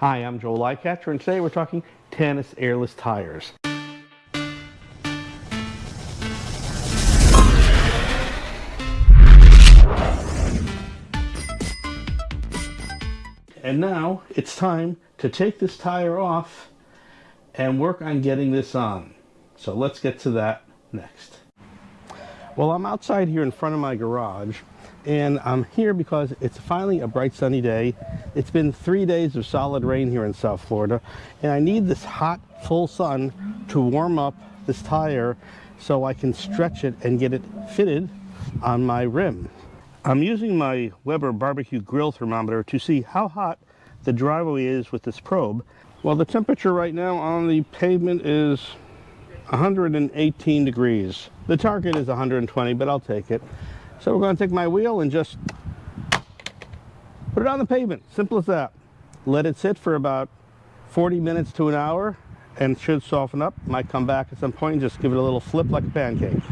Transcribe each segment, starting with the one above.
Hi, I'm Joel Lycatcher, and today we're talking Tannus airless tires. And now it's time to take this tire off and work on getting this on. So let's get to that next. Well, I'm outside here in front of my garage and I'm here because it's finally a bright sunny day. It's been three days of solid rain here in South Florida and I need this hot full sun to warm up this tire so I can stretch it and get it fitted on my rim. I'm using my Weber barbecue grill thermometer to see how hot the driveway is with this probe. Well, the temperature right now on the pavement is 118 degrees. The target is 120, but I'll take it. So we're going to take my wheel and just put it on the pavement. Simple as that. Let it sit for about 40 minutes to an hour and should soften up. Might come back at some point and just give it a little flip like a pancake.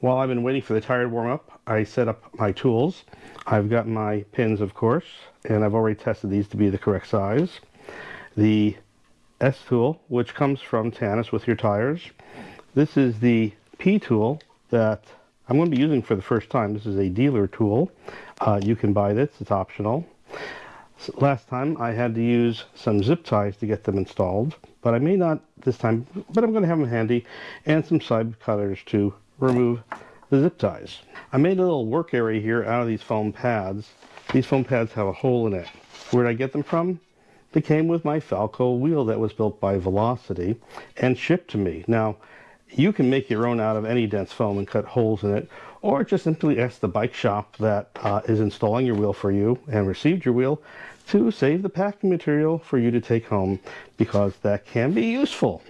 While I've been waiting for the tire to warm up, I set up my tools. I've got my pins, of course, and I've already tested these to be the correct size. The S tool, which comes from Tannus with your tires. This is the P tool that I'm going to be using for the first time. This is a dealer tool. Uh, you can buy this, it's optional. So last time I had to use some zip ties to get them installed, but I may not this time, but I'm going to have them handy, and some side cutters to remove the zip ties. I made a little work area here out of these foam pads. These foam pads have a hole in it. Where did I get them from? They came with my Falco wheel that was built by Velocity and shipped to me. Now, you can make your own out of any dense foam and cut holes in it, or just simply ask the bike shop that uh, is installing your wheel for you and received your wheel to save the packing material for you to take home because that can be useful.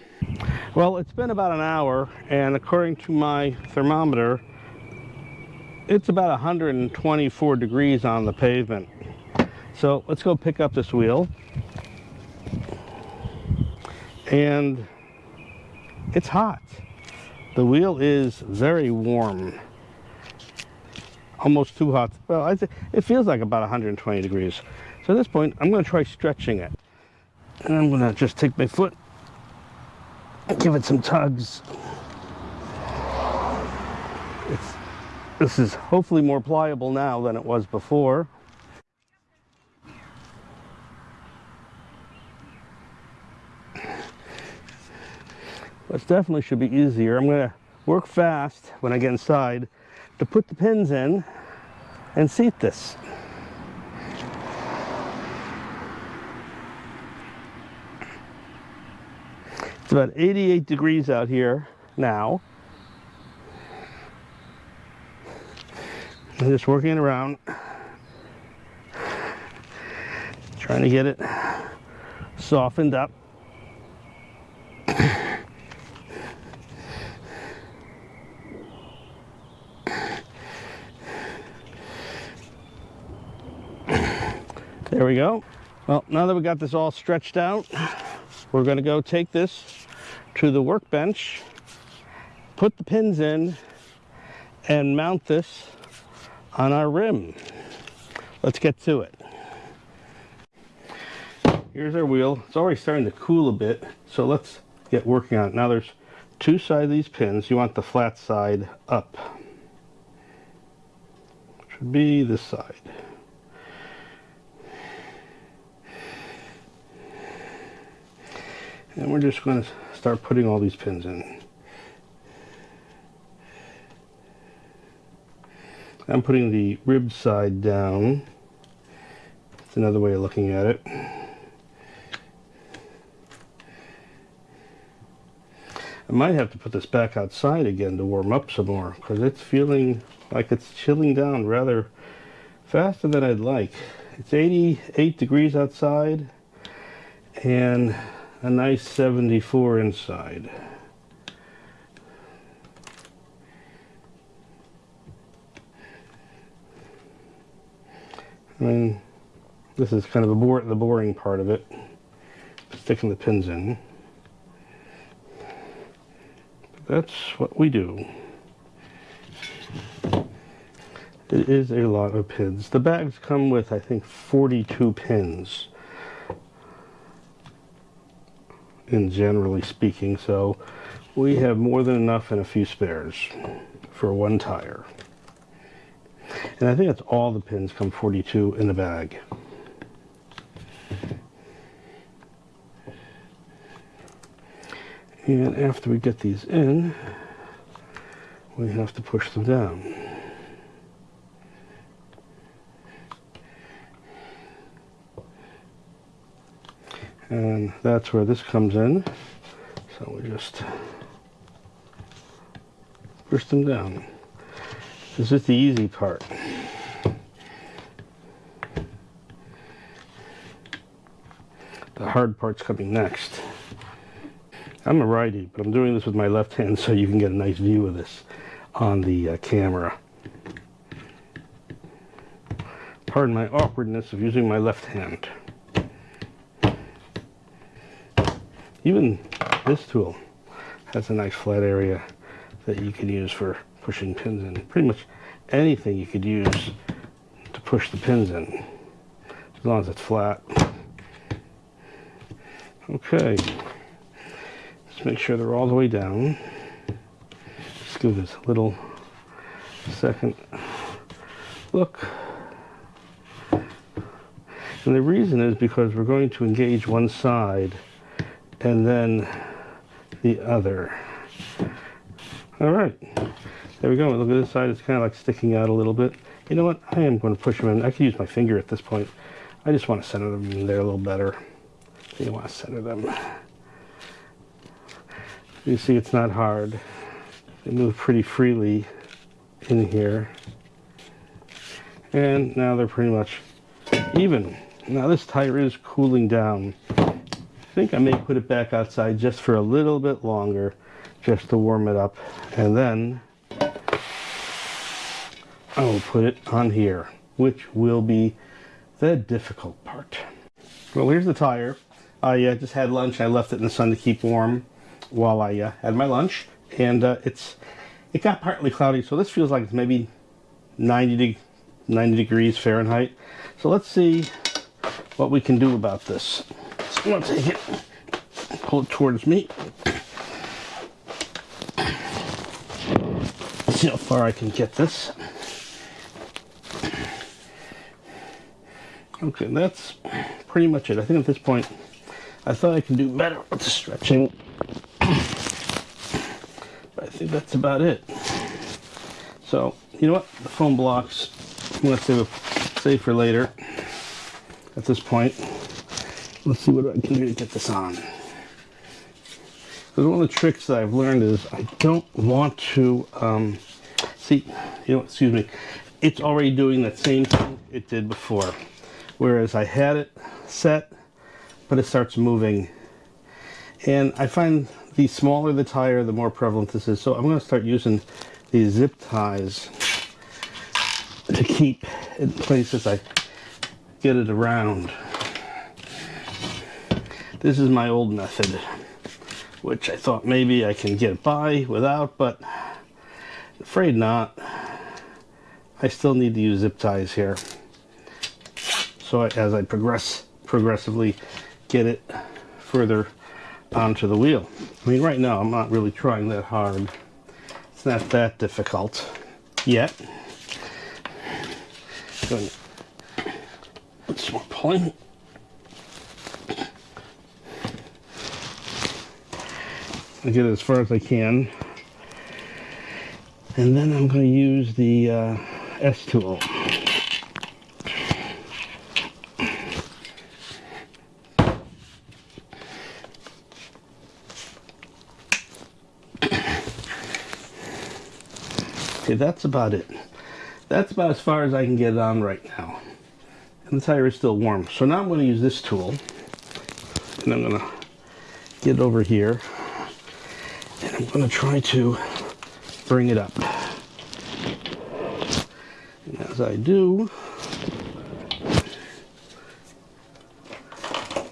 Well, it's been about an hour, and according to my thermometer, it's about 124 degrees on the pavement. So let's go pick up this wheel. And it's hot. The wheel is very warm. Almost too hot. Well, it feels like about 120 degrees. So at this point, I'm going to try stretching it. And I'm going to just take my foot and give it some tugs. It's, this is hopefully more pliable now than it was before. This definitely should be easier. I'm going to work fast when I get inside to put the pins in and seat this. It's about 88 degrees out here now. I'm just working around, trying to get it softened up. There we go. Well, now that we got this all stretched out, we're going to go take this to the workbench, put the pins in, and mount this on our rim. Let's get to it. Here's our wheel. It's already starting to cool a bit, so let's get working on it. Now there's two sides of these pins. You want the flat side up. Should be this side. And we're just going to start putting all these pins in. I'm putting the rib side down. it's another way of looking at it. I might have to put this back outside again to warm up some more because it's feeling like it's chilling down rather faster than I'd like. It's 88 degrees outside and a nice 74 inside. I mean, this is kind of the, bore the boring part of it, sticking the pins in. But that's what we do. It is a lot of pins. The bags come with, I think, 42 pins. In generally speaking, so we have more than enough and a few spares for one tire. And I think that's all the pins come 42 in the bag. And after we get these in, we have to push them down. And that's where this comes in. So we just push them down. This is the easy part. The hard part's coming next. I'm a righty, but I'm doing this with my left hand so you can get a nice view of this on the uh, camera. Pardon my awkwardness of using my left hand. Even this tool has a nice flat area that you can use for pushing pins in. Pretty much anything you could use to push the pins in, as long as it's flat. Okay, let's make sure they're all the way down. Just give this a little second look. And the reason is because we're going to engage one side and then the other. All right, there we go. Look at this side, it's kind of like sticking out a little bit. You know what, I am going to push them in. I can use my finger at this point. I just want to center them in there a little better. You want to center them. You see it's not hard. They move pretty freely in here. And now they're pretty much even. Now this tire is cooling down think I may put it back outside just for a little bit longer, just to warm it up. And then I will put it on here, which will be the difficult part. Well, here's the tire. I uh, just had lunch. I left it in the sun to keep warm while I uh, had my lunch. And uh, it's it got partly cloudy, so this feels like it's maybe 90, de 90 degrees Fahrenheit. So let's see what we can do about this. I'm gonna take it, pull it towards me. See how far I can get this. Okay, that's pretty much it. I think at this point, I thought I can do better with the stretching. But I think that's about it. So, you know what? The foam blocks, I'm going to save, save for later at this point. Let's see what I can do to get this on. Because one of the tricks that I've learned is I don't want to, um, see, you know, excuse me, it's already doing that same thing it did before. Whereas I had it set, but it starts moving. And I find the smaller the tire, the more prevalent this is. So I'm going to start using these zip ties to keep it in place as I get it around. This is my old method, which I thought maybe I can get by without, but afraid not. I still need to use zip ties here. So as I progress, progressively get it further onto the wheel. I mean, right now I'm not really trying that hard. It's not that difficult yet. Going, some more pulling. I get it as far as I can. And then I'm going to use the uh, S tool. Okay, that's about it. That's about as far as I can get it on right now. And the tire is still warm. So now I'm going to use this tool. And I'm going to get over here. I'm to try to bring it up. And as I do,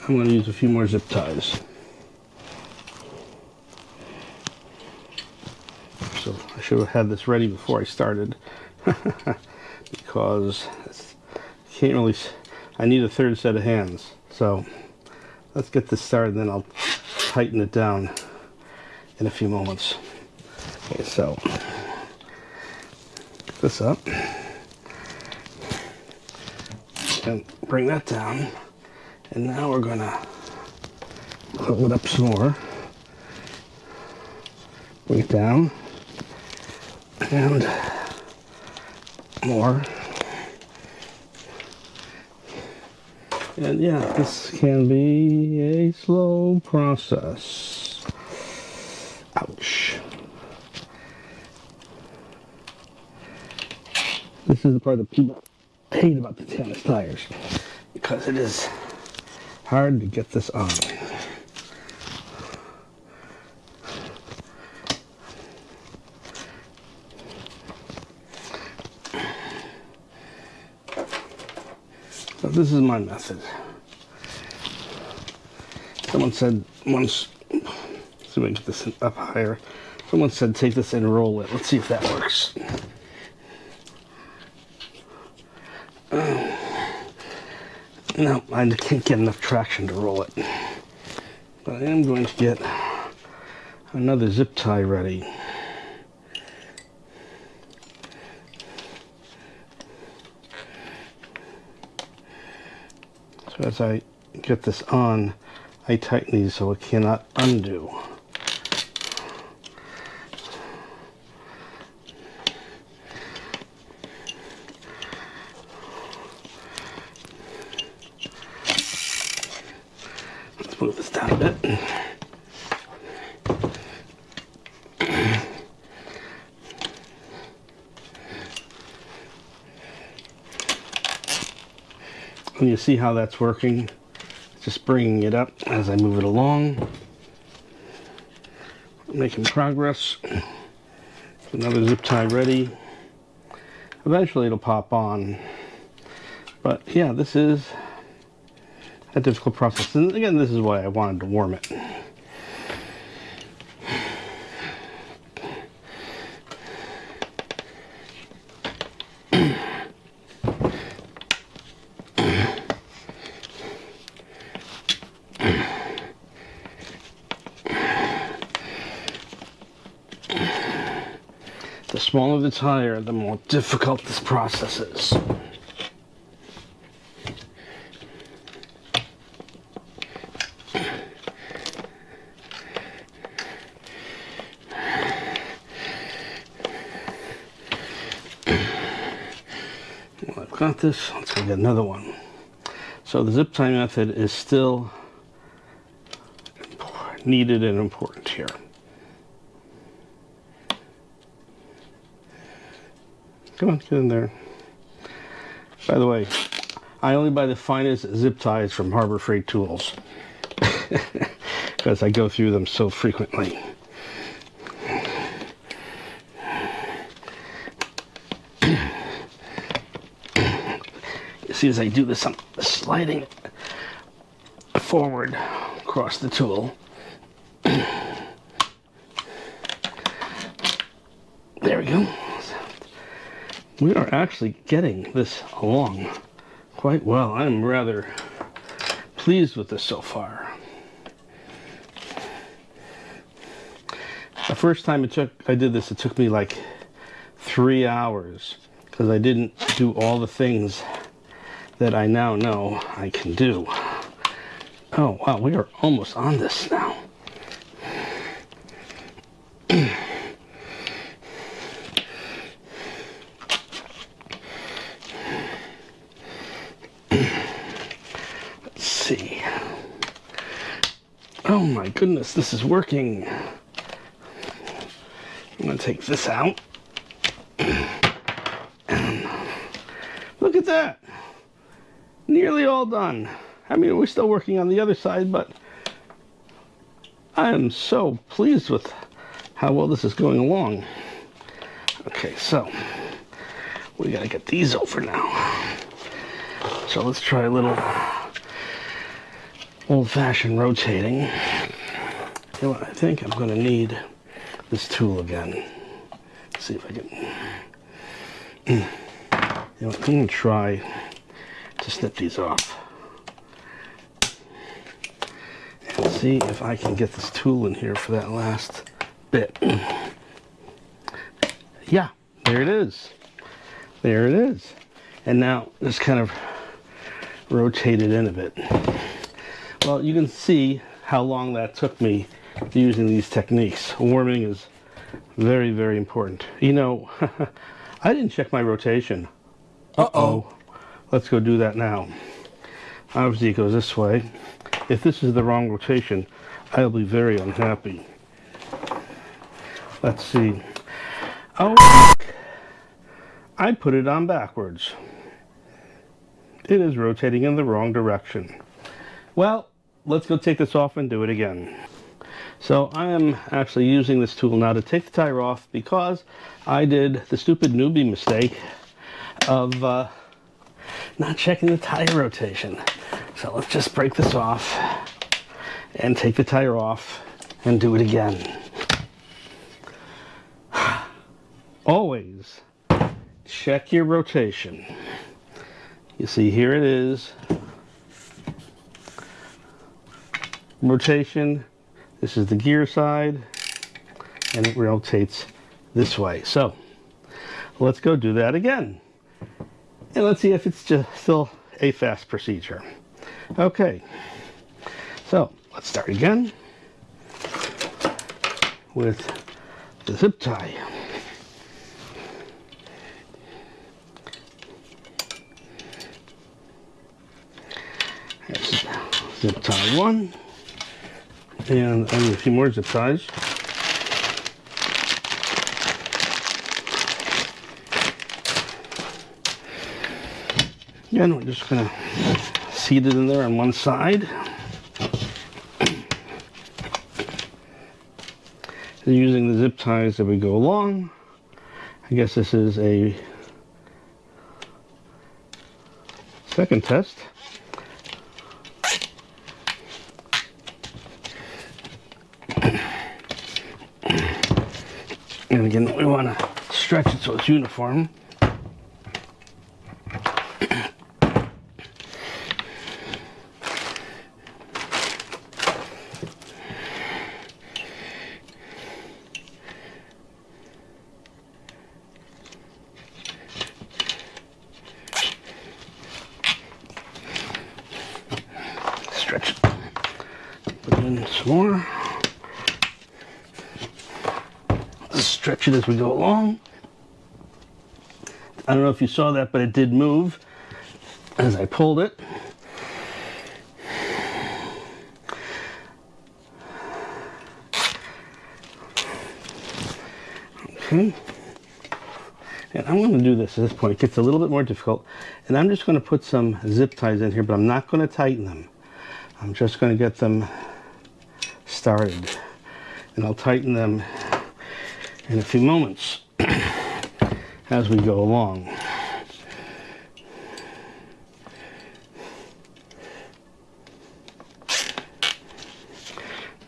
I'm going to use a few more zip ties. So I should have had this ready before I started because I can't really, I need a third set of hands. So let's get this started then I'll tighten it down in a few moments. Okay, so this up and bring that down. And now we're gonna pull it up some more. Bring it down and more. And yeah, this can be a slow process. This is the part that people hate about the Tannus tires because it is hard to get this on. So this is my method. Someone said once, see if I can get this up higher. Someone said take this and roll it. Let's see if that works. No, I can't get enough traction to roll it. But I am going to get another zip tie ready. So as I get this on, I tighten these so it cannot undo. Let's move this down a bit. And you see how that's working. Just bringing it up as I move it along. Making progress. Another zip tie ready. Eventually it'll pop on. But yeah, this is a difficult process. And again, this is why I wanted to warm it. The the tire, the more difficult this process is. Well, I've got this. Let's go get another one. So the zip tie method is still needed and important here. Come on, get in there. By the way, I only buy the finest zip ties from Harbor Freight Tools because I go through them so frequently. You see as I do this, I'm sliding forward across the tool. There we go. We are actually getting this along quite well. I'm rather pleased with this so far. The first time it took, I did this, it took me like three hours because I didn't do all the things that I now know I can do. Oh, wow, we are almost on this now. Let's see. Oh my goodness, this is working. I'm gonna take this out. And look at that. Nearly all done. I mean, we're still working on the other side, but I am so pleased with how well this is going along. Okay, so we gotta get these over now. So let's try a little old-fashioned rotating. I think I'm gonna need this tool again. Let's see if I can. You know I'm gonna try to snip these off. And see if I can get this tool in here for that last bit. Yeah, there it is. There it is. And now just kind of rotate it in a bit. Well, you can see how long that took me using these techniques. Warming is very, very important. You know, I didn't check my rotation. Uh-oh. Let's go do that now. Obviously it goes this way. If this is the wrong rotation, I'll be very unhappy. Let's see. Oh, I put it on backwards. It is rotating in the wrong direction. Well, let's go take this off and do it again. So I am actually using this tool now to take the tire off because I did the stupid newbie mistake of uh, not checking the tire rotation. So let's just break this off and take the tire off and do it again. Always check your rotation. You see here it is. Rotation, this is the gear side, and it rotates this way. So let's go do that again. And let's see if it's just still a fast procedure. Okay, so let's start again with the zip tie. zip tie one and I need a few more zip ties. Again, we're just to seat it in there on one side. And using the zip ties that we go along. I guess this is a second test. Again, we want to stretch it so it's uniform. Stretch it. Put in some more. stretch it as we go along. I don't know if you saw that, but it did move as I pulled it. Okay. And I'm going to do this at this point. It gets a little bit more difficult. And I'm just going to put some zip ties in here, but I'm not going to tighten them. I'm just going to get them started. And I'll tighten them in a few moments as we go along.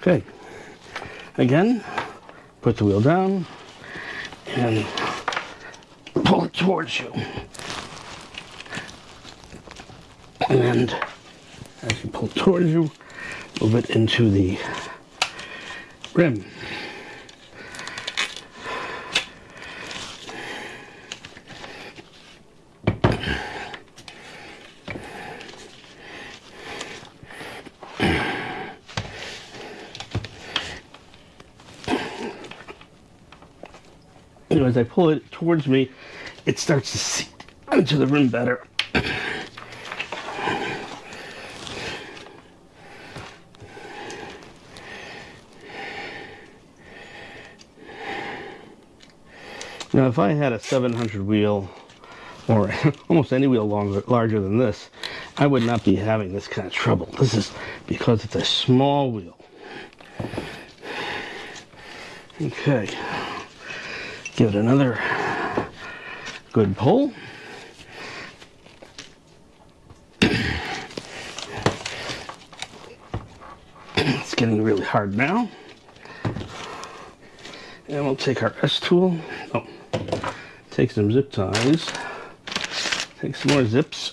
Okay, again, put the wheel down and pull it towards you. And as you pull towards you, move it into the rim. I pull it towards me, it starts to seep into the rim better. Now, if I had a 700 wheel, or almost any wheel longer, larger than this, I would not be having this kind of trouble. This is because it's a small wheel. Okay give it another good pull. It's getting really hard now. And we'll take our S tool. Oh, take some zip ties. Take some more zips.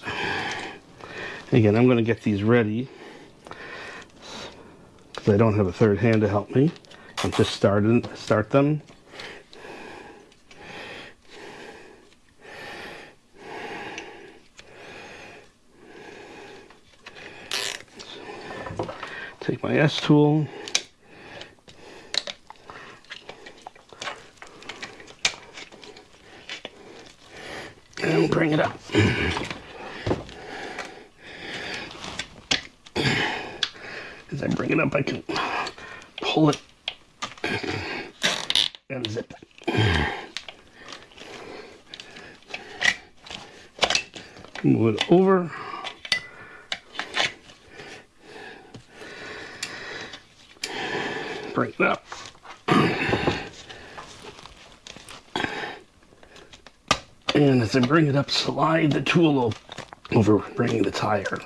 Again, I'm going to get these ready because I don't have a third hand to help me and just start, in, start them. Take my S tool. And bring it up. As I bring it up, I can pull it and zip it. Move it over. Bring it up. And bring it up, slide the tool over bringing the tire.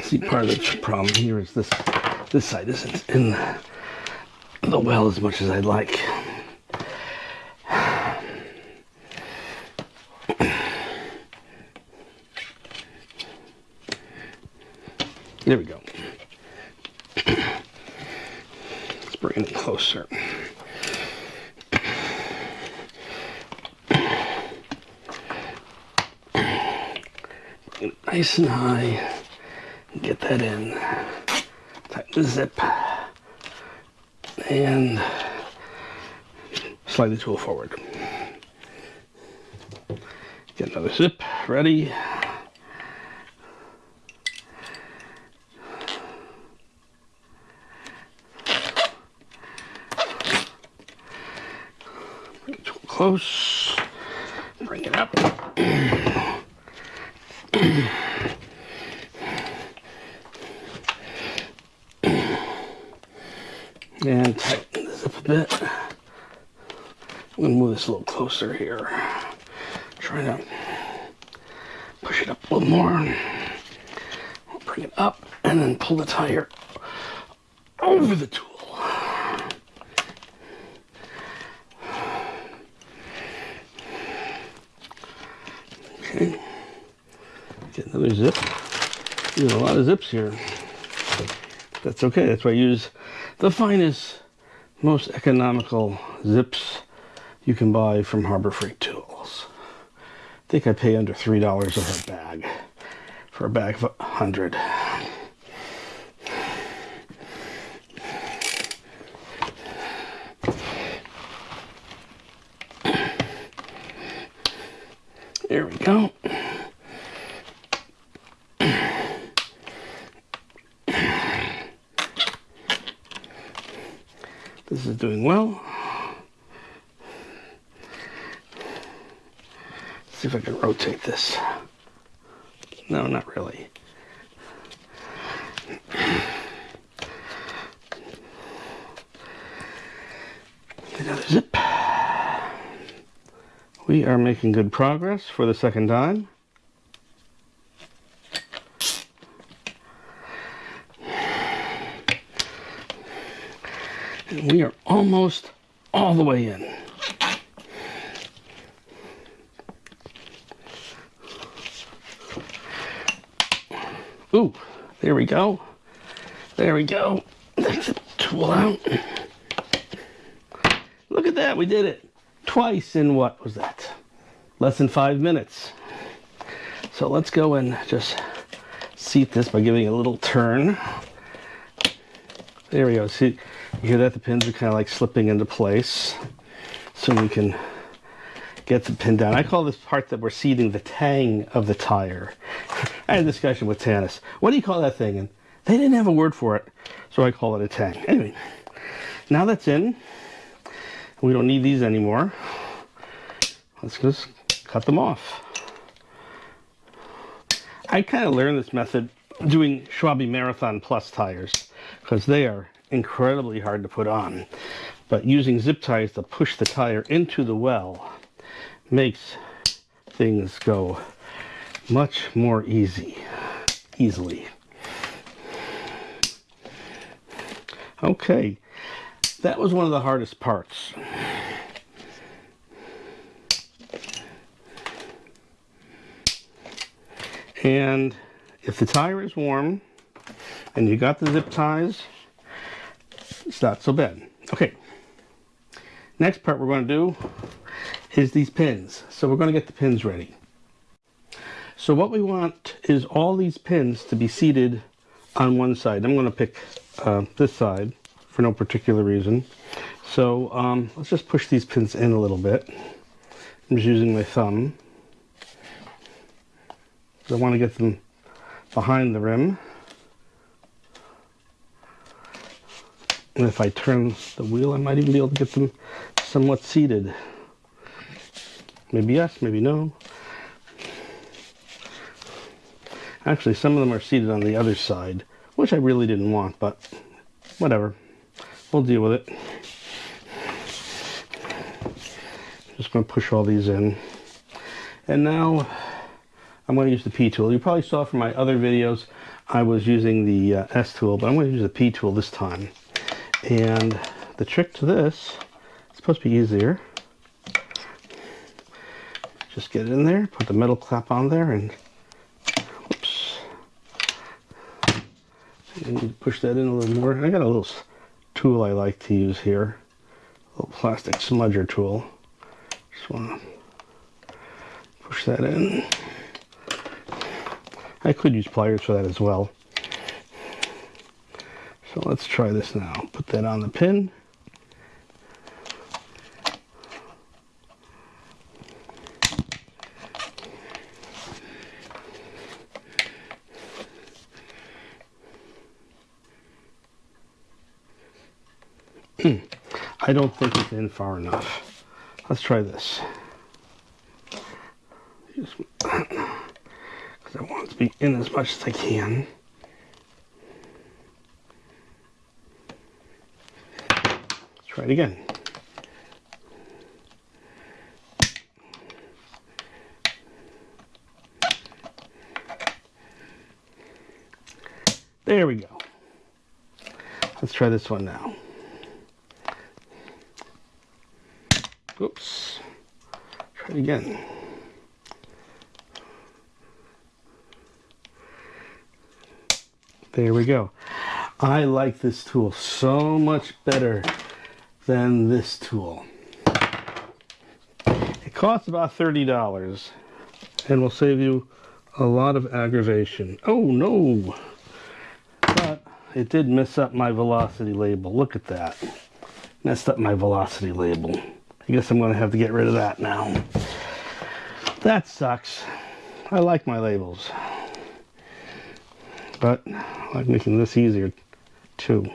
See, part of the problem here is this this side isn't in the well as much as I'd like. There we go. Let's bring it closer. Bring it nice and high. Get that in. Tighten the zip. And slide the tool forward. Get another zip ready. Bring the tool close. Bring it up. and tighten this up a bit. I'm gonna move this a little closer here. Try to push it up a little more. Bring it up and then pull the tire over the tool. Okay. Get another zip. There's a lot of zips here. That's okay. That's why I use the finest, most economical zips you can buy from Harbor Freight Tools. I think I pay under $3 a bag for a bag of 100. There we go. This is doing well. Let's see if I can rotate this. No, not really. Another zip. We are making good progress for the second time. And we are almost all the way in. There we go. There we go. Take the tool out. Look at that, we did it. Twice in what was that? Less than five minutes. So let's go and just seat this by giving it a little turn. There we go. See, you hear that? The pins are kind of like slipping into place. So we can get the pin down. I call this part that we're seating the tang of the tire. I had a discussion with Tannus. What do you call that thing? And they didn't have a word for it, so I call it a tang. Anyway, now that's in. We don't need these anymore. Let's just cut them off. I kind of learned this method doing Schwalbe Marathon Plus tires because they are incredibly hard to put on. But using zip ties to push the tire into the well makes things go much more easy. easily. Okay, that was one of the hardest parts. And if the tire is warm and you got the zip ties, it's not so bad. Okay, next part we're going to do is these pins. So we're going to get the pins ready. So what we want is all these pins to be seated on one side. I'm going to pick uh, this side for no particular reason. So um, let's just push these pins in a little bit. I'm just using my thumb. I want to get them behind the rim. And if I turn the wheel, I might even be able to get them somewhat seated. Maybe yes, maybe no. Actually, some of them are seated on the other side, which I really didn't want, but whatever. We'll deal with it. Just going to push all these in. And now I'm going to use the P tool. You probably saw from my other videos I was using the uh, S tool, but I'm going to use the P tool this time. And the trick to this, it's supposed to be easier. Just get it in there, put the metal clap on there, and need to push that in a little more. I got a little tool I like to use here. A little plastic spudger tool. Just want to push that in. I could use pliers for that as well. So let's try this now. Put that on the pin. I don't think it's in far enough. Let's try this. Because I want it to be in as much as I can. Let's try it again. There we go. Let's try this one now. Oops. Try it again. There we go. I like this tool so much better than this tool. It costs about $30 and will save you a lot of aggravation. Oh no! But it did mess up my velocity label. Look at that. Messed up my velocity label. I guess I'm going to have to get rid of that now. That sucks. I like my labels. But I like making this easier too.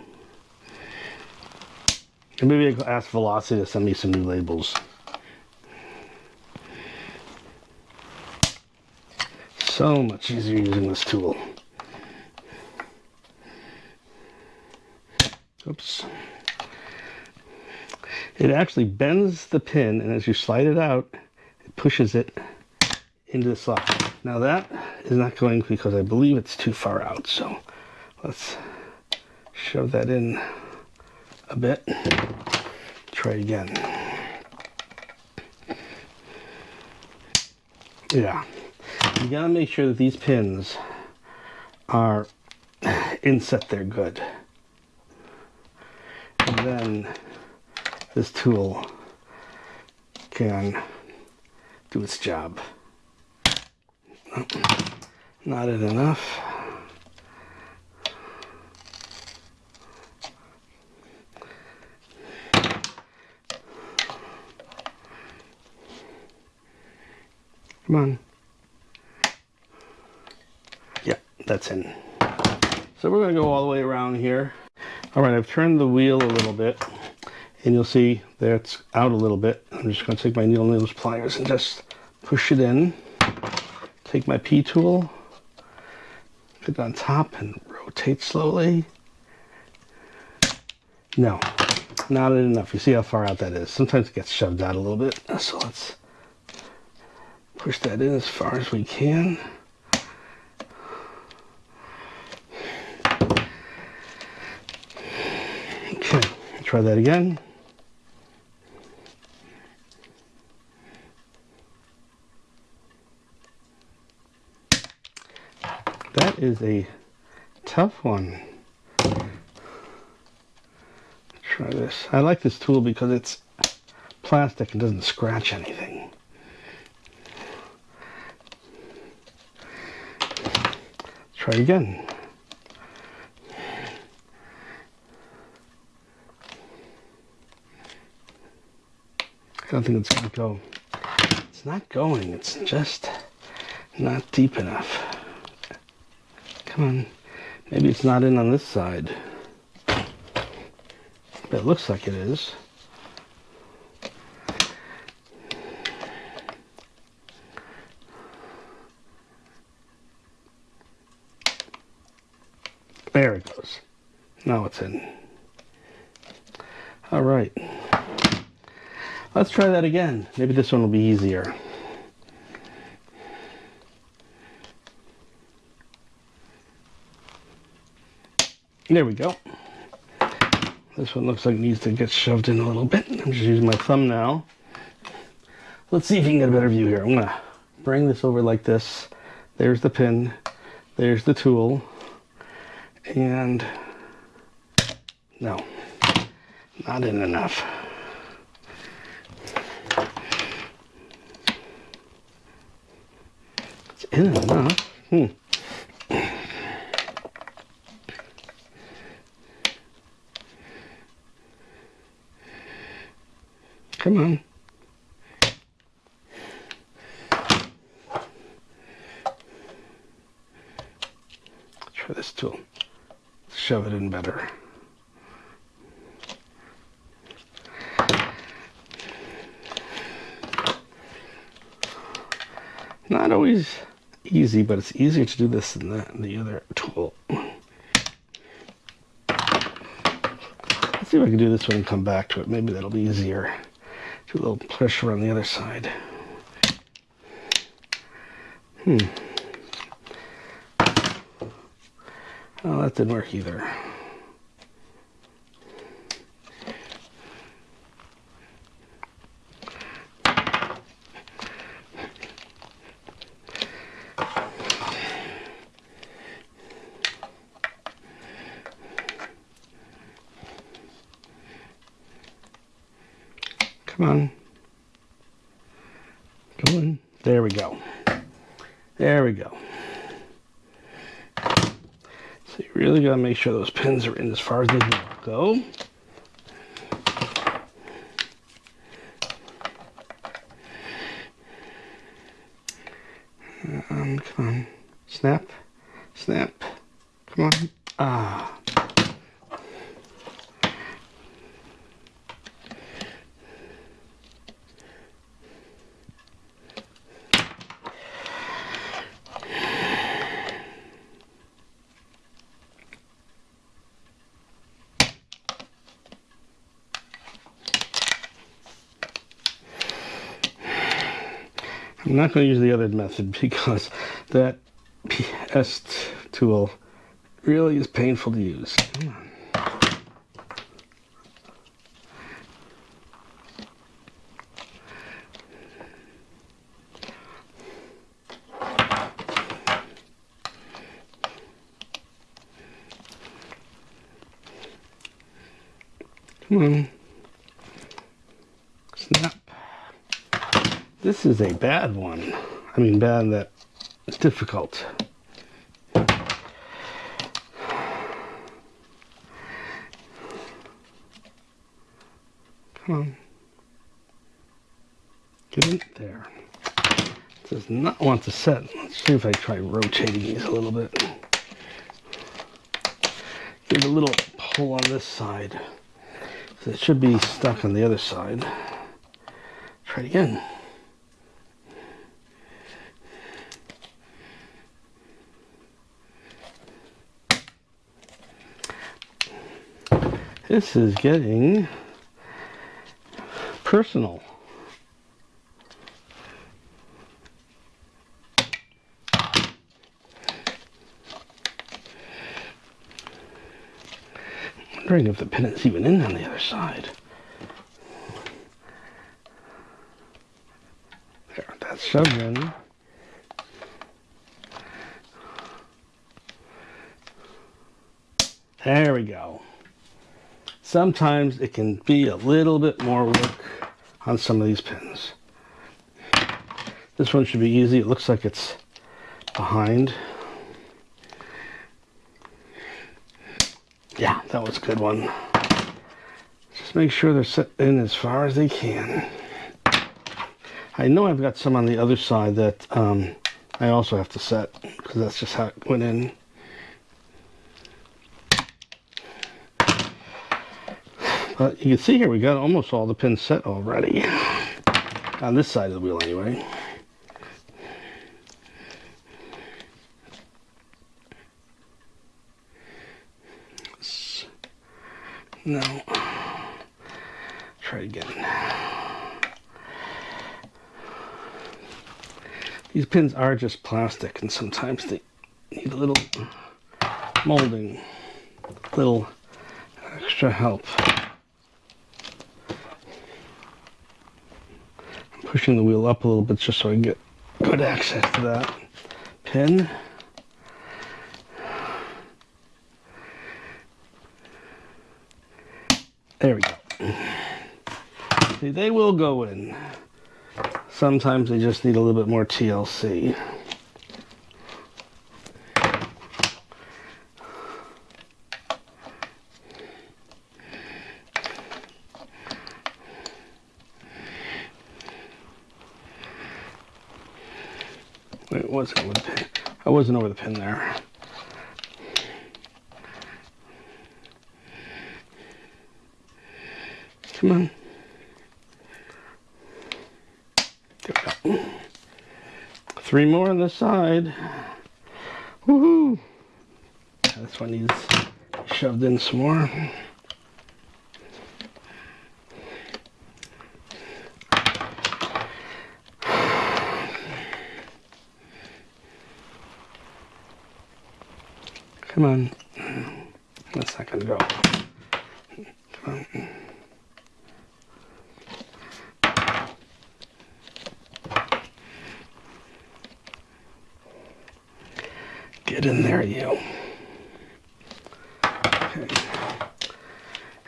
And maybe I could ask Velocity to send me some new labels. So much easier using this tool. Oops it actually bends the pin and as you slide it out it pushes it into the slot now that is not going because I believe it's too far out so let's shove that in a bit. Try again. Yeah. You gotta make sure that these pins are inset there good. And then this tool can do its job. Not it enough. Come on. Yeah, that's in. So we're going to go all the way around here. All right, I've turned the wheel a little bit and you'll see that's out a little bit. I'm just going to take my needle nose pliers and just push it in. Take my P tool, put it on top and rotate slowly. No, not enough. You see how far out that is. Sometimes it gets shoved out a little bit. So let's push that in as far as we can. Okay, try that again. Is a tough one. Try this. I like this tool because it's plastic and doesn't scratch anything. Try again. I don't think it's going to go. It's not going. It's just not deep enough. Come on. Maybe it's not in on this side. But it looks like it is. There it goes. Now it's in. All right. Let's try that again. Maybe this one will be easier. There we go. This one looks like it needs to get shoved in a little bit. I'm just using my thumb now. Let's see if you can get a better view here. I'm gonna bring this over like this. There's the pin. There's the tool. And no, not in enough. It's in enough. Hmm. Come on. Try this tool. Shove it in better. Not always easy, but it's easier to do this than the, the other tool. Let's see if I can do this one and come back to it. Maybe that'll be easier. Do a little pressure on the other side. Hmm. Oh, that didn't work either. Come on. Go in. There we go. There we go. So you really got to make sure those pins are in as far as they go. Um, come on. Snap. Snap. Come on. Ah. I'm not going to use the other method because that PS tool really is painful to use. Come on. Come on. Snap. This is a bad one. I mean, bad that it's difficult. Come on. Get in there. It does not want to set. Let's see if I try rotating these a little bit. Give a little pull on this side. So it should be stuck on the other side. Try it again. This is getting personal. wondering if the is even in on the other side. There, that's shoved in. There we go. Sometimes it can be a little bit more work on some of these pins. This one should be easy. It looks like it's behind. Yeah, that was a good one. Just make sure they're set in as far as they can. I know I've got some on the other side that um, I also have to set because that's just how it went in. But you can see here we got almost all the pins set already. On this side of the wheel anyway. No. Try again. These pins are just plastic and sometimes they need a little molding, little extra help. Pushing the wheel up a little bit just so I get good access to that pin. There we go. See, they will go in. Sometimes they just need a little bit more TLC. Wait, wasn't over the pin. I wasn't over the pin there. Come on. There we go. Three more on this side. Woohoo! This one needs shoved in some more. Come on. That's not gonna go. Come on. Get in there, you. Okay.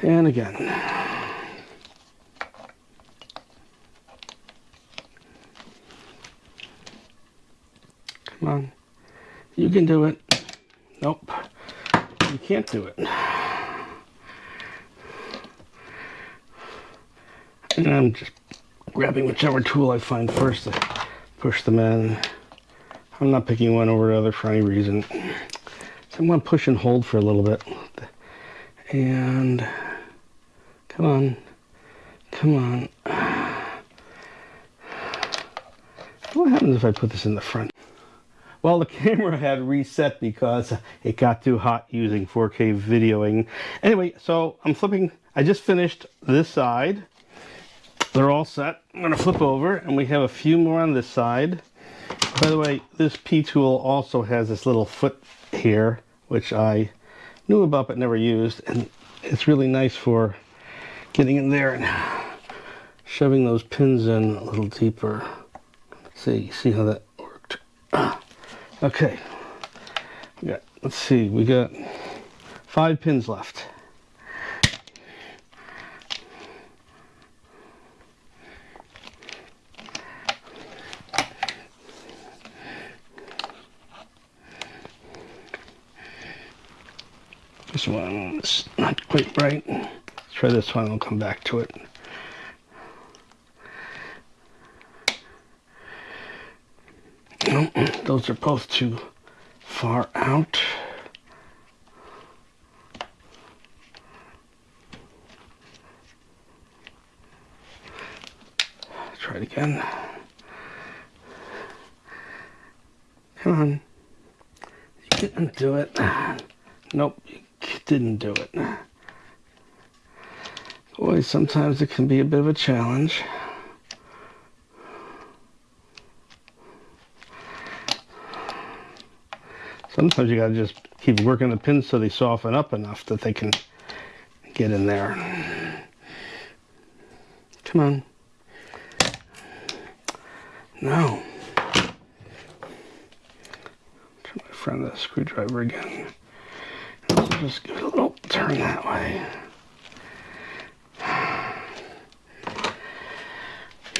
And again. Come on. You can do it. Can't do it. And I'm just grabbing whichever tool I find first to push them in. I'm not picking one over the other for any reason. So I'm going to push and hold for a little bit. And come on. Come on. What happens if I put this in the front? Well, the camera had reset because it got too hot using 4K videoing. Anyway, so I'm flipping, I just finished this side. They're all set. I'm gonna flip over and we have a few more on this side. By the way, this P-tool also has this little foot here, which I knew about but never used. And it's really nice for getting in there and shoving those pins in a little deeper. See, see how that. Okay. Got, let's see, we got five pins left. This one is not quite right. Let's try this one, I'll come back to it. No, those are both too far out. Try it again. Come on. You didn't do it. Nope, you didn't do it. Boy, sometimes it can be a bit of a challenge. Sometimes you gotta just keep working the pins so they soften up enough that they can get in there. Come on. No. Try my friend the screwdriver again. Just give it a little turn that way.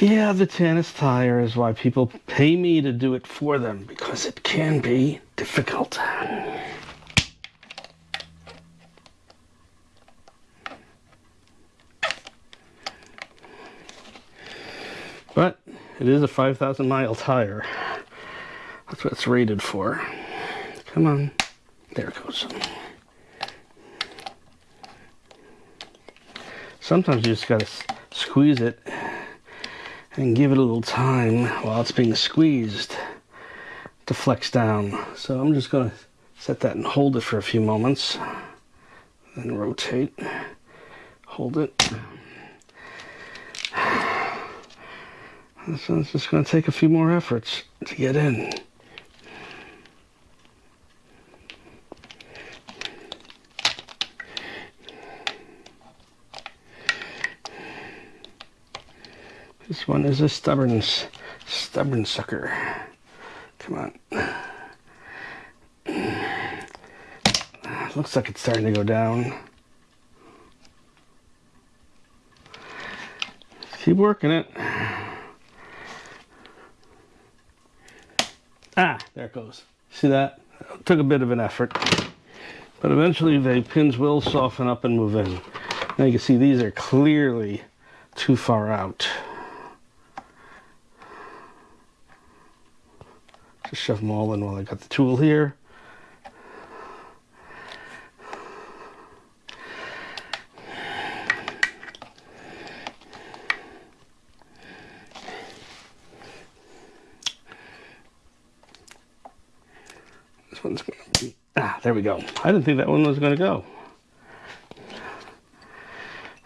Yeah, the Tannus tire is why people pay me to do it for them because it can be difficult. But it is a 5,000 mile tire. That's what it's rated for. Come on. There it goes. Sometimes you just gotta squeeze it and give it a little time while it's being squeezed to flex down. So I'm just gonna set that and hold it for a few moments. Then rotate, hold it. So it's just going to take a few more efforts to get in. This one is a stubborn, stubborn sucker. Come on. Looks like it's starting to go down. Keep working it. Ah, there it goes. See that? It took a bit of an effort. But eventually the pins will soften up and move in. Now you can see these are clearly too far out. Just shove them all in while I got the tool here. This one's going to be, ah, there we go. I didn't think that one was going to go.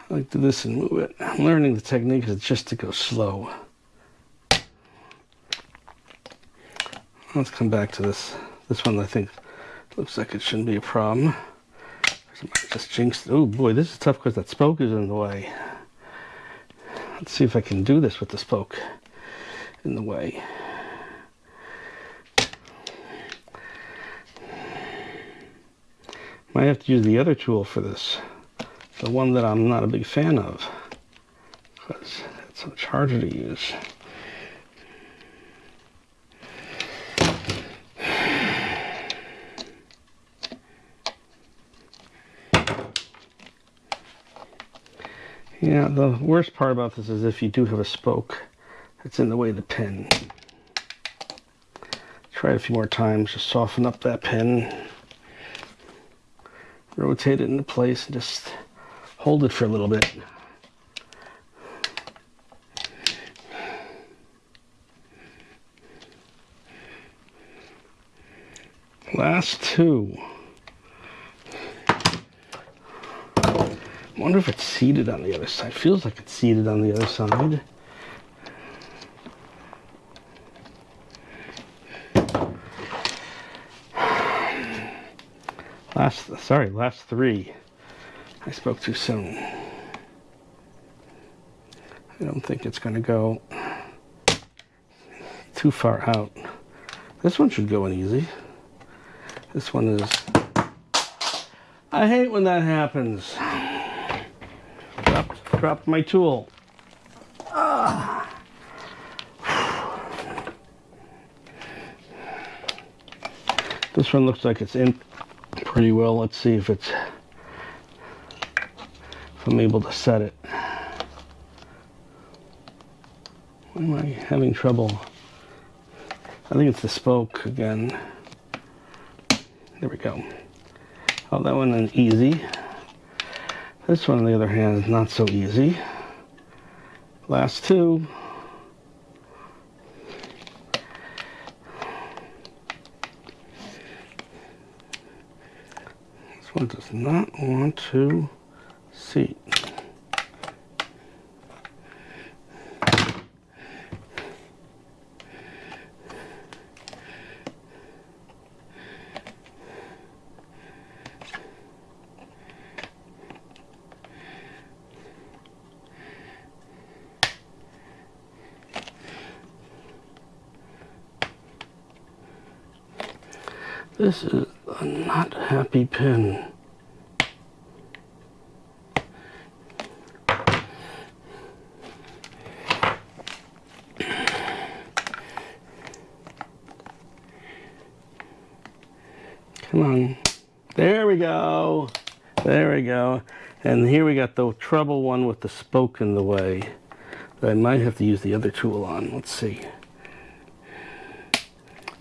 I like to do this and move it. I'm learning the technique is just to go slow. Let's come back to this. This one I think looks like it shouldn't be a problem. Just jinxed. Oh boy, this is tough because that spoke is in the way. Let's see if I can do this with the spoke in the way. Might have to use the other tool for this. The one that I'm not a big fan of. Because it's much harder to use. Yeah, the worst part about this is if you do have a spoke it's in the way of the pin. Try it a few more times, just soften up that pin rotate it into place and just hold it for a little bit. Last two. Wonder if it's seated on the other side. Feels like it's seated on the other side. Last, sorry, last three. I spoke too soon. I don't think it's going to go too far out. This one should go in easy. This one is... I hate when that happens. Dropped, my tool. This one looks like it's in pretty well. Let's see if it's if I'm able to set it. Why am I having trouble? I think it's the spoke again. There we go. Oh, that one is easy. This one, on the other hand, is not so easy. Last two. This one does not want to seat. This is a not happy pin. Come on. There we go. There we go. And here we got the trouble one with the spoke in the way. I might have to use the other tool on. Let's see.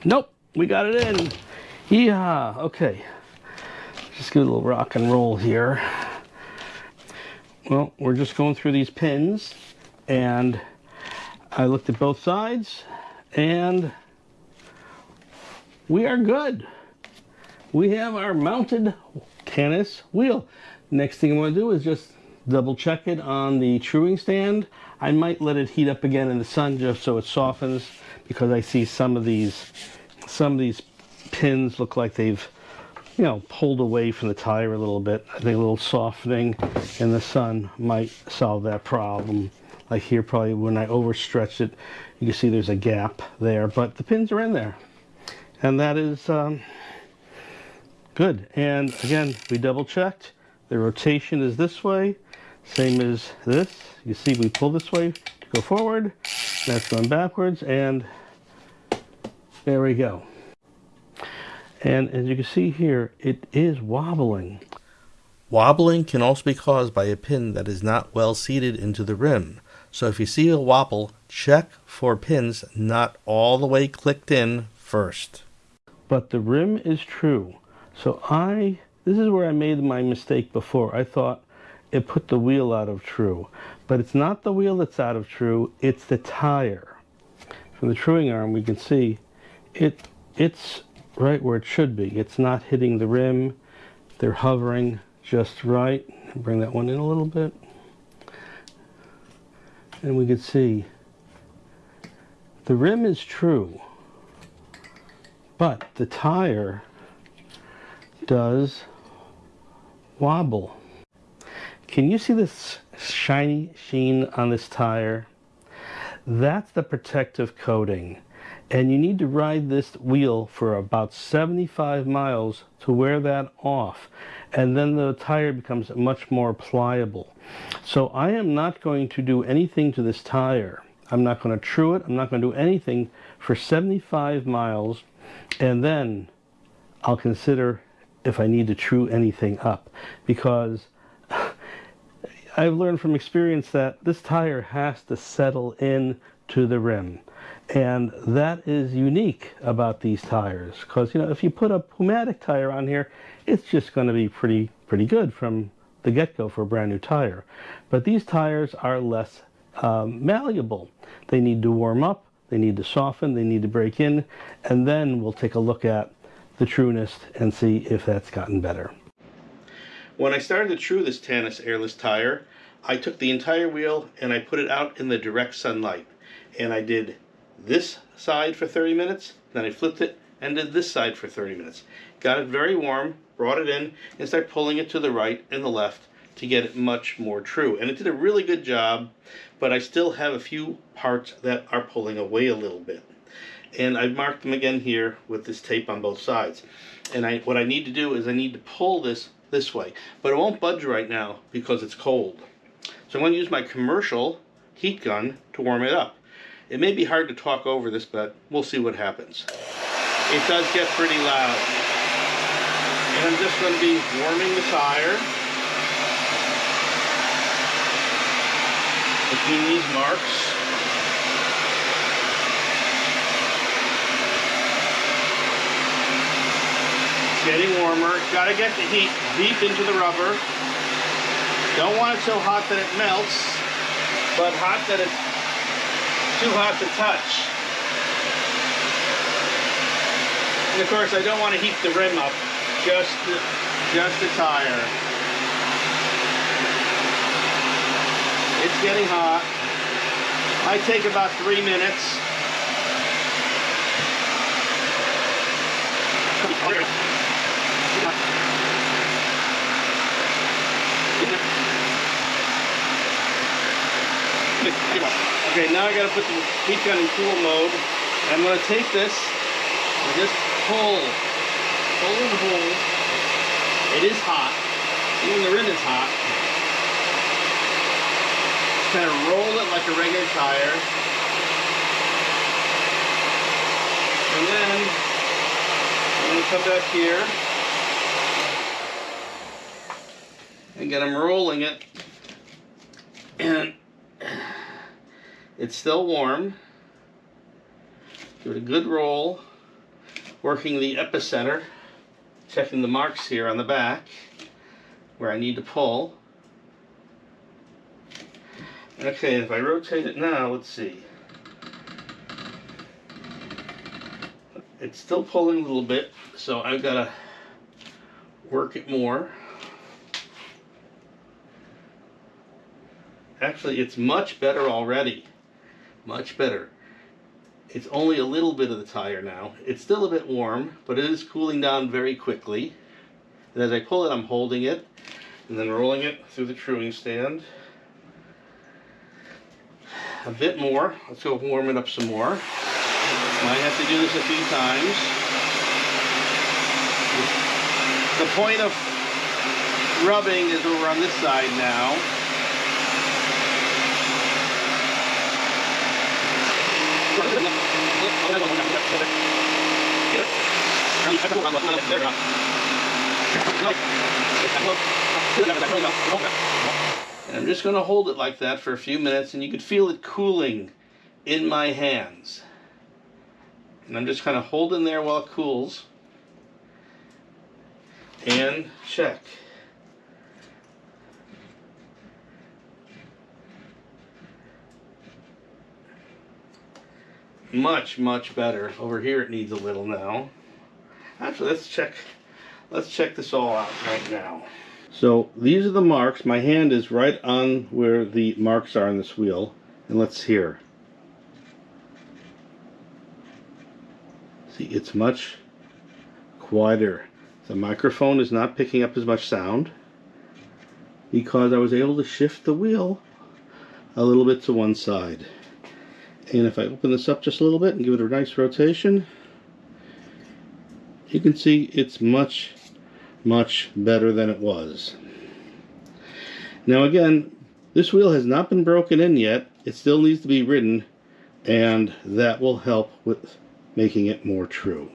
Nope, we got it in. Yeah, okay. Just give it a little rock and roll here. Well, we're just going through these pins and I looked at both sides and we are good. We have our mounted Tannus wheel. Next thing I'm going to do is just double check it on the truing stand. I might let it heat up again in the sun just so it softens because I see some of these some of these pins look like they've you know pulled away from the tire a little bit. I think a little softening in the sun might solve that problem. Like here probably when I overstretch it you can see there's a gap there but the pins are in there and that is um, good and again we double checked the rotation is this way same as this. You see we pull this way to go forward. That's going backwards and there we go. And as you can see here, it is wobbling. Wobbling can also be caused by a pin that is not well seated into the rim. So if you see a wobble, check for pins not all the way clicked in first. But the rim is true. So I, this is where I made my mistake before. I thought it put the wheel out of true. But it's not the wheel that's out of true, it's the tire. From the truing arm we can see it it's right where it should be. It's not hitting the rim. They're hovering just right. Bring that one in a little bit. And we can see the rim is true, but the tire does wobble. Can you see this shiny sheen on this tire? That's the protective coating. And you need to ride this wheel for about 75 miles to wear that off. And then the tire becomes much more pliable. So I am not going to do anything to this tire. I'm not going to true it. I'm not going to do anything for 75 miles. And then I'll consider if I need to true anything up. Because I've learned from experience that this tire has to settle in to the rim. And that is unique about these tires because, you know, if you put a pneumatic tire on here, it's just going to be pretty, pretty good from the get-go for a brand new tire. But these tires are less um, malleable. They need to warm up, they need to soften, they need to break in, and then we'll take a look at the trueness and see if that's gotten better. When I started to true this Tannus airless tire, I took the entire wheel and I put it out in the direct sunlight. And I did this side for 30 minutes, then I flipped it and did this side for 30 minutes. Got it very warm, brought it in, and started pulling it to the right and the left to get it much more true. And it did a really good job, but I still have a few parts that are pulling away a little bit. And I've marked them again here with this tape on both sides. And I, what I need to do is I need to pull this this way. But it won't budge right now because it's cold. So I'm going to use my commercial heat gun to warm it up. It may be hard to talk over this, but we'll see what happens. It does get pretty loud. And I'm just going to be warming the tire. Between these marks. It's getting warmer. Got to get the heat deep into the rubber. Don't want it so hot that it melts, but hot that it's too hot to touch. And of course, I don't want to heat the rim up, just the, just the tire. It's getting hot. I take about three minutes. Okay, now I gotta put the heat gun in cool mode. I'm gonna take this and just pull pull and hold. It is hot. Even the rim is hot. Just kind of roll it like a regular tire. And then I'm to come back here. And get them rolling it. And it's still warm. Give it a good roll. Working the epicenter. Checking the marks here on the back where I need to pull. Okay, if I rotate it now, let's see. It's still pulling a little bit, so I've got to work it more. Actually, it's much better already. Much better. It's only a little bit of the tire now. It's still a bit warm, but it is cooling down very quickly. And as I pull it, I'm holding it and then rolling it through the truing stand. A bit more. Let's go warm it up some more. Might have to do this a few times. The point of rubbing is over on this side now. And I'm just going to hold it like that for a few minutes and you could feel it cooling in my hands. And I'm just kind of holding there while it cools. And check. Much, much better. Over here it needs a little now. Actually, let's check let's check this all out right now. So these are the marks. My hand is right on where the marks are on this wheel. And let's hear. See, it's much quieter. The microphone is not picking up as much sound because I was able to shift the wheel a little bit to one side. And if I open this up just a little bit and give it a nice rotation, you can see it's much, much better than it was. Now again, this wheel has not been broken in yet. It still needs to be ridden, and that will help with making it more true.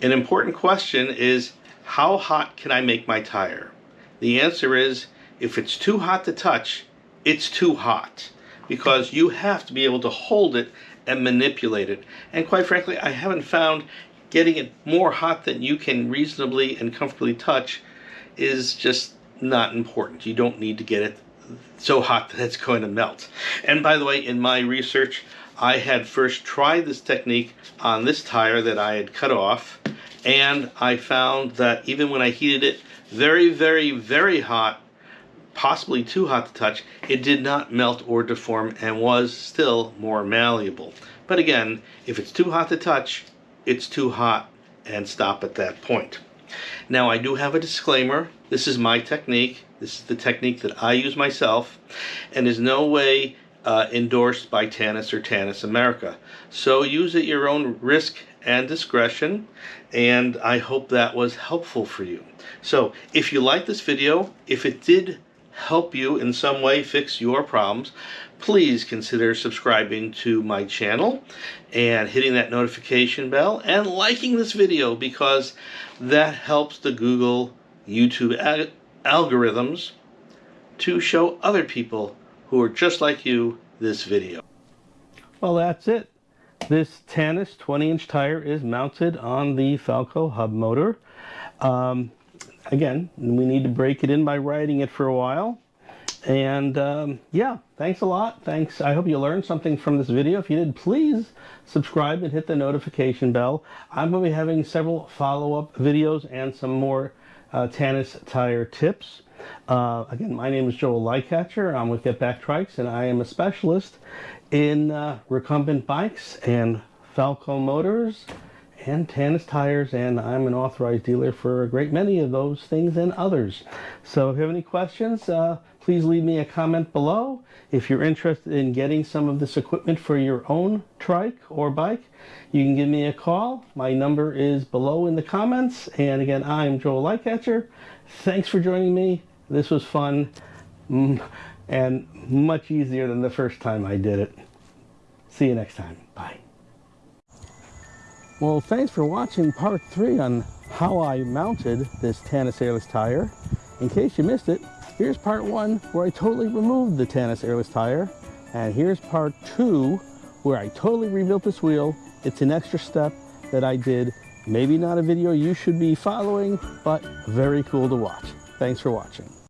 An important question is, how hot can I make my tire? The answer is, if it's too hot to touch, it's too hot because you have to be able to hold it and manipulate it. And quite frankly, I haven't found getting it more hot than you can reasonably and comfortably touch is just not important. You don't need to get it so hot that it's going to melt. And by the way, in my research, I had first tried this technique on this tire that I had cut off, and I found that even when I heated it very, very, very hot, possibly too hot to touch, it did not melt or deform and was still more malleable. But again, if it's too hot to touch, it's too hot and stop at that point. Now I do have a disclaimer. This is my technique. This is the technique that I use myself and is no way uh, endorsed by Tannus or Tannus America. So use at your own risk and discretion and I hope that was helpful for you. So if you like this video, if it did help you in some way fix your problems, please consider subscribing to my channel and hitting that notification bell and liking this video because that helps the Google YouTube al algorithms to show other people who are just like you this video. Well, that's it. This Tannus 20 inch tire is mounted on the Falco hub motor. Um, again, we need to break it in by riding it for a while. And um, yeah, thanks a lot. Thanks. I hope you learned something from this video. If you did, please subscribe and hit the notification bell. I'm going to be having several follow-up videos and some more uh, Tannus tire tips. Uh, again, my name is Joel Lightcatcher. I'm with Get Back Trikes, and I am a specialist in uh, recumbent bikes and Falco motors and Tannus tires, and I'm an authorized dealer for a great many of those things and others. So if you have any questions, uh, please leave me a comment below. If you're interested in getting some of this equipment for your own trike or bike, you can give me a call. My number is below in the comments. And again, I'm Joel Lightcatcher. Thanks for joining me. This was fun mm, and much easier than the first time I did it. See you next time. Bye. Well, thanks for watching part three on how I mounted this Tannus airless tire. In case you missed it, here's part one where I totally removed the Tannus airless tire. And here's part two where I totally rebuilt this wheel. It's an extra step that I did. Maybe not a video you should be following, but very cool to watch. Thanks for watching.